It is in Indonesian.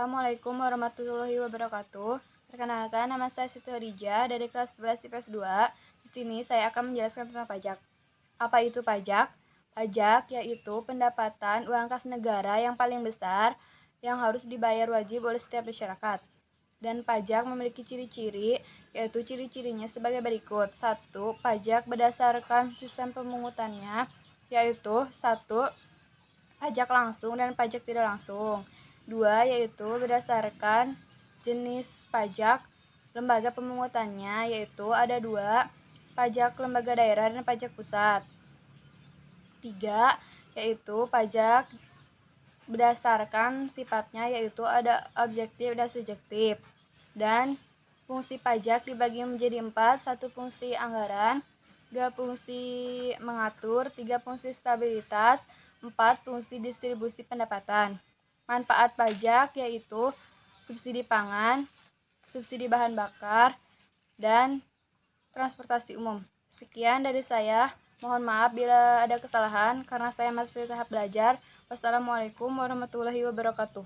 Assalamualaikum warahmatullahi wabarakatuh. Perkenalkan, nama saya Siti Khadijah dari kelas 11 IPS 2. Di sini saya akan menjelaskan tentang pajak. Apa itu pajak? Pajak yaitu pendapatan uang kas negara yang paling besar yang harus dibayar wajib oleh setiap masyarakat. Dan pajak memiliki ciri-ciri, yaitu ciri-cirinya sebagai berikut. Satu, pajak berdasarkan sistem pemungutannya, yaitu satu, pajak langsung dan pajak tidak langsung. Dua, yaitu berdasarkan jenis pajak lembaga pemungutannya, yaitu ada dua, pajak lembaga daerah dan pajak pusat. Tiga, yaitu pajak berdasarkan sifatnya yaitu ada objektif dan subjektif. Dan fungsi pajak dibagi menjadi empat, satu fungsi anggaran, dua fungsi mengatur, tiga fungsi stabilitas, empat fungsi distribusi pendapatan. Manfaat pajak yaitu subsidi pangan, subsidi bahan bakar, dan transportasi umum. Sekian dari saya. Mohon maaf bila ada kesalahan karena saya masih tahap belajar. Wassalamualaikum warahmatullahi wabarakatuh.